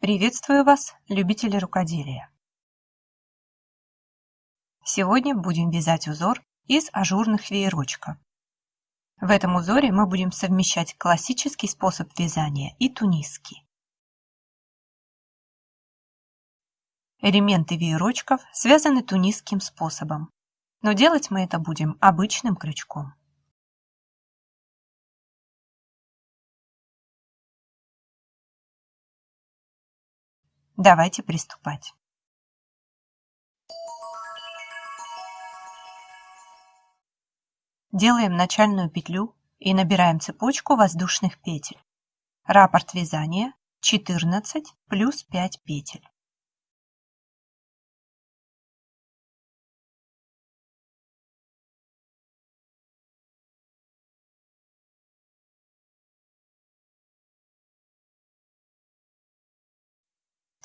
Приветствую вас, любители рукоделия! Сегодня будем вязать узор из ажурных веерочков. В этом узоре мы будем совмещать классический способ вязания и тунисский. Элементы веерочков связаны тунисским способом, но делать мы это будем обычным крючком. Давайте приступать. Делаем начальную петлю и набираем цепочку воздушных петель. Раппорт вязания 14 плюс 5 петель.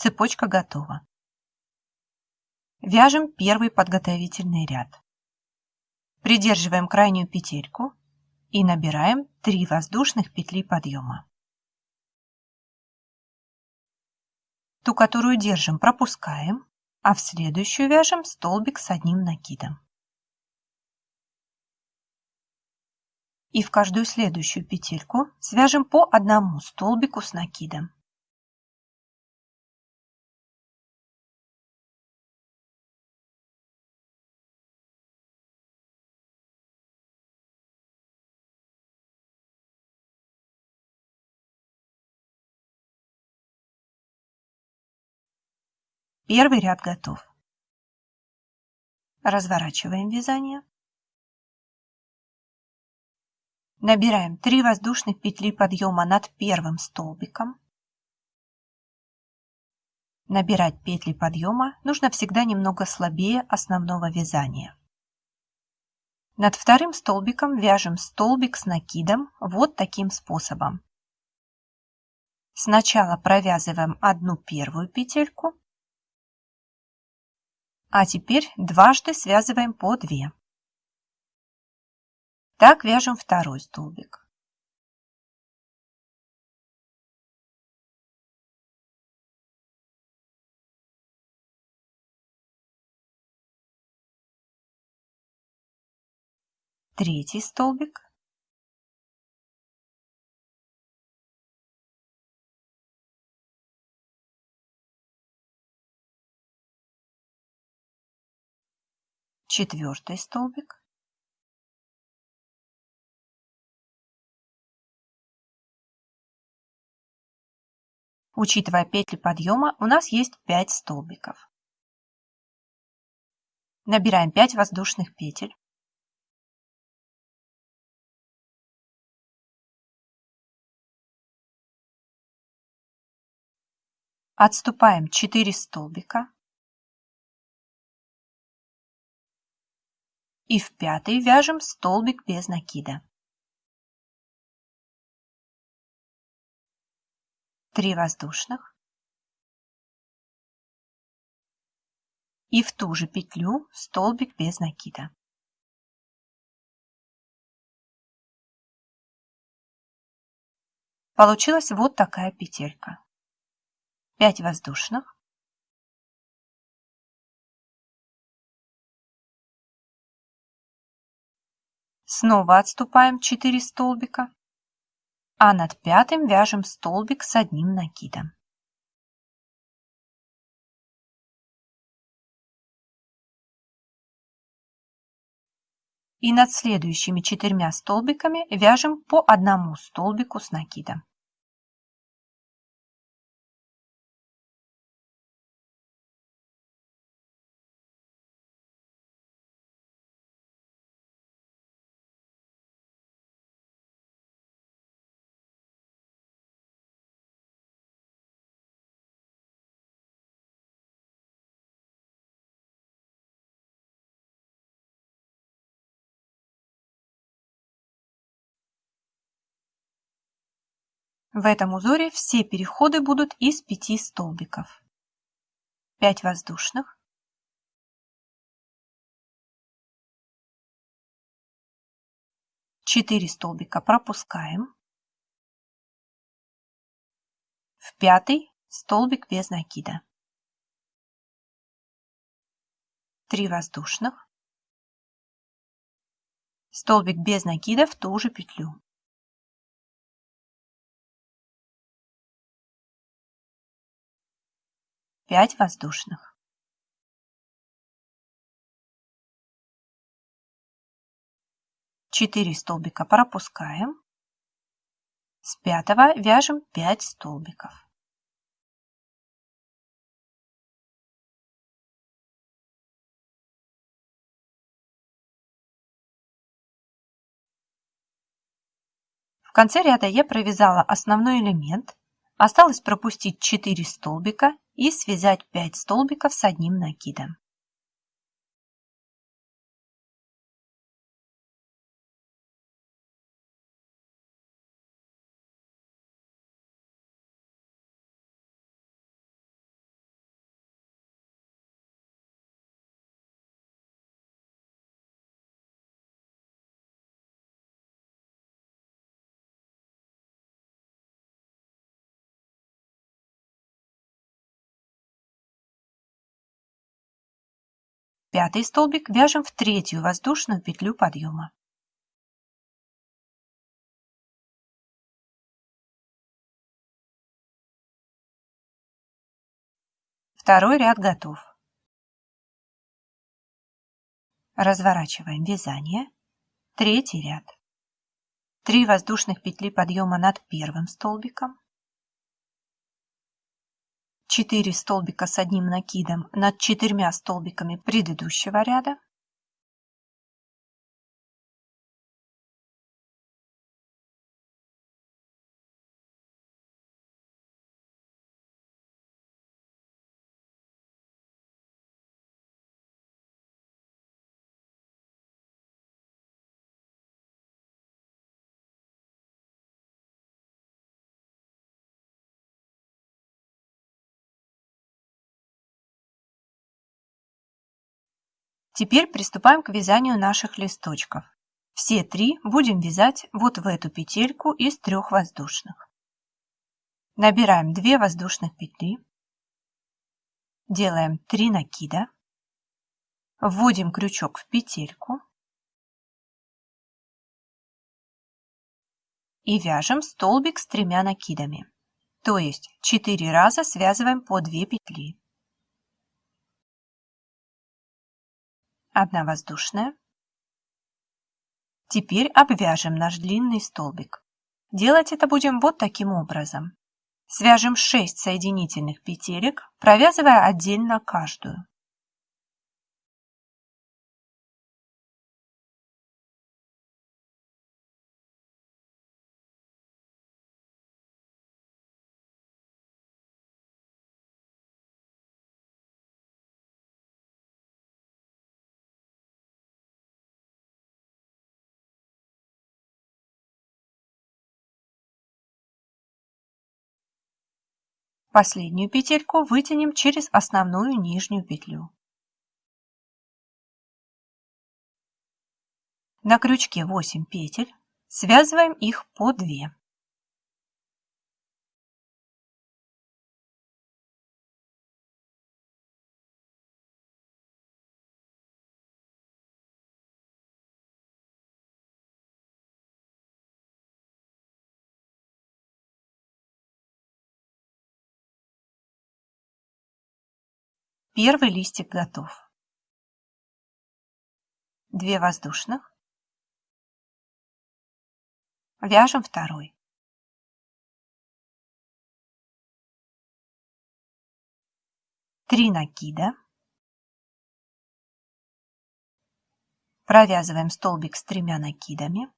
Цепочка готова. Вяжем первый подготовительный ряд. Придерживаем крайнюю петельку и набираем 3 воздушных петли подъема. Ту, которую держим, пропускаем, а в следующую вяжем столбик с одним накидом. И в каждую следующую петельку свяжем по одному столбику с накидом. Первый ряд готов. Разворачиваем вязание. Набираем 3 воздушных петли подъема над первым столбиком. Набирать петли подъема нужно всегда немного слабее основного вязания. Над вторым столбиком вяжем столбик с накидом вот таким способом. Сначала провязываем одну первую петельку, а теперь дважды связываем по 2. Так вяжем второй столбик. Третий столбик. Четвертый столбик Учитывая петли подъема, у нас есть 5 столбиков. Набираем 5 воздушных петель. Отступаем 4 столбика. И в пятый вяжем столбик без накида. Три воздушных. И в ту же петлю столбик без накида. Получилась вот такая петелька. 5 воздушных. Снова отступаем 4 столбика, а над пятым вяжем столбик с одним накидом. И над следующими четырьмя столбиками вяжем по одному столбику с накидом. В этом узоре все переходы будут из 5 столбиков. 5 воздушных, Четыре столбика пропускаем. В пятый столбик без накида. 3 воздушных, столбик без накида в ту же петлю. Пять воздушных. Четыре столбика пропускаем. С пятого вяжем 5 столбиков. В конце ряда я провязала основной элемент, осталось пропустить 4 столбика и связать 5 столбиков с одним накидом. Пятый столбик вяжем в третью воздушную петлю подъема. Второй ряд готов. Разворачиваем вязание. Третий ряд. Три воздушных петли подъема над первым столбиком. 4 столбика с одним накидом над четырьмя столбиками предыдущего ряда. Теперь приступаем к вязанию наших листочков. Все три будем вязать вот в эту петельку из трех воздушных. Набираем 2 воздушных петли, делаем 3 накида, вводим крючок в петельку и вяжем столбик с тремя накидами. То есть 4 раза связываем по 2 петли. Одна воздушная. Теперь обвяжем наш длинный столбик. Делать это будем вот таким образом. Свяжем 6 соединительных петелек, провязывая отдельно каждую. Последнюю петельку вытянем через основную нижнюю петлю. На крючке 8 петель, связываем их по 2. Первый листик готов. Две воздушных. Вяжем второй. Три накида. Провязываем столбик с тремя накидами.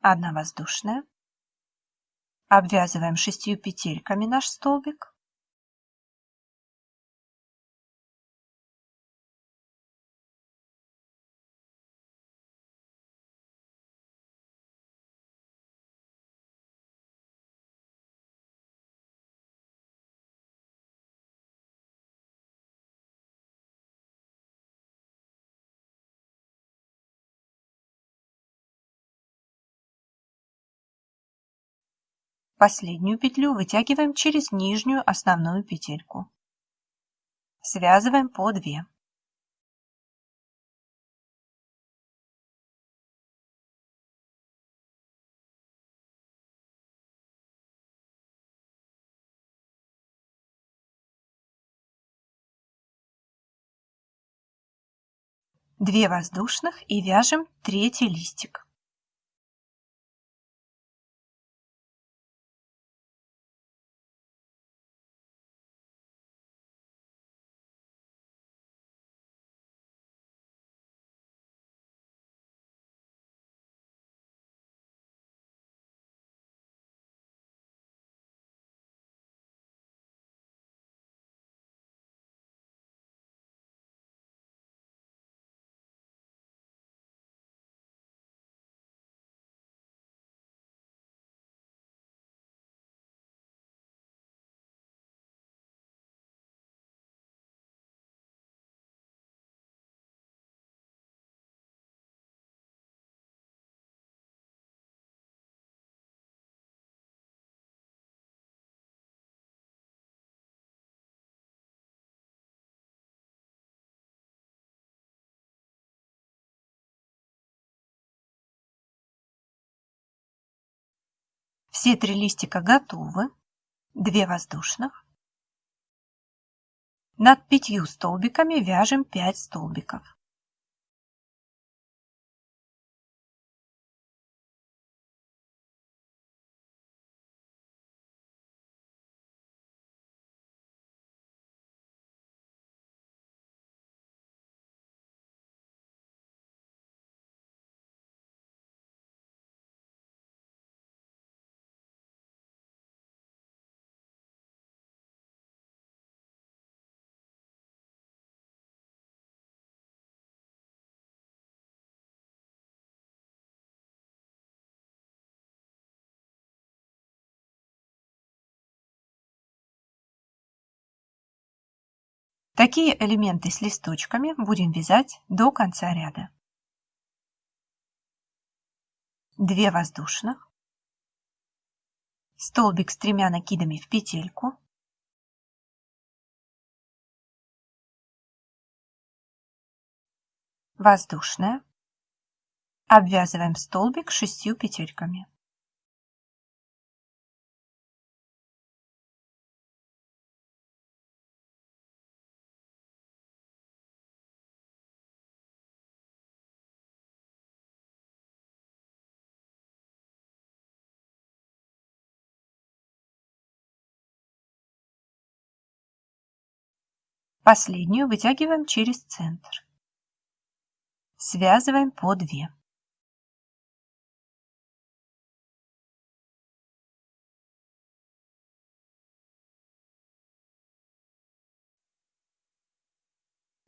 Одна воздушная. Обвязываем шестью петельками наш столбик. Последнюю петлю вытягиваем через нижнюю основную петельку. Связываем по 2. Две воздушных и вяжем третий листик. Все три листика готовы. Две воздушных. Над пятью столбиками вяжем 5 столбиков. Такие элементы с листочками будем вязать до конца ряда. 2 воздушных, столбик с тремя накидами в петельку, воздушная, обвязываем столбик шестью петельками. Последнюю вытягиваем через центр. Связываем по 2.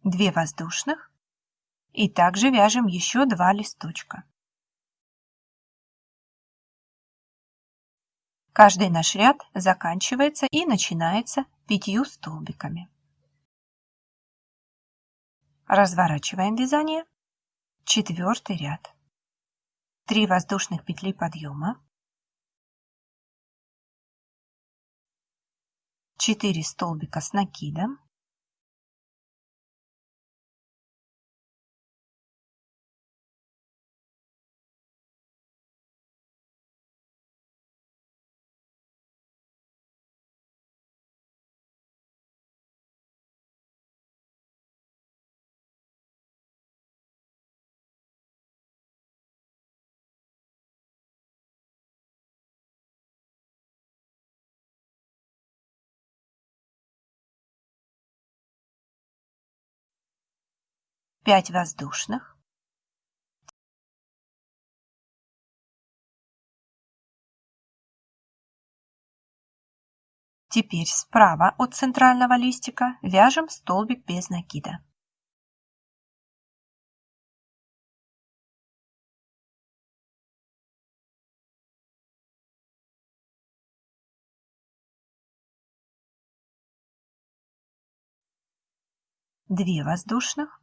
Две воздушных и также вяжем еще два листочка. Каждый наш ряд заканчивается и начинается пятью столбиками. Разворачиваем вязание. Четвертый ряд. 3 воздушных петли подъема. 4 столбика с накидом. Пять воздушных, Теперь справа от центрального листика вяжем столбик без накида. Две воздушных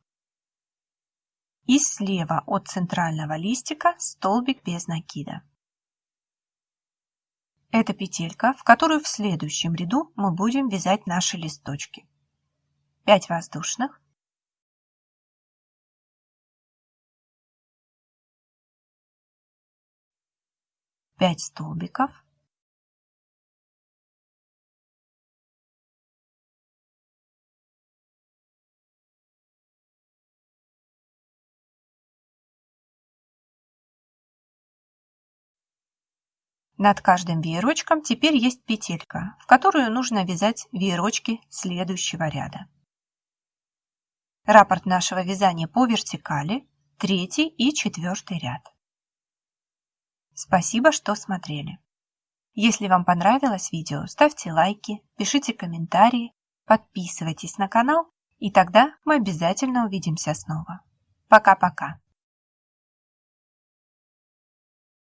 и слева от центрального листика столбик без накида. Это петелька, в которую в следующем ряду мы будем вязать наши листочки. 5 воздушных. Пять столбиков. Над каждым веерочком теперь есть петелька, в которую нужно вязать веерочки следующего ряда. Раппорт нашего вязания по вертикали, третий и четвертый ряд. Спасибо, что смотрели. Если вам понравилось видео, ставьте лайки, пишите комментарии, подписывайтесь на канал, и тогда мы обязательно увидимся снова. Пока-пока.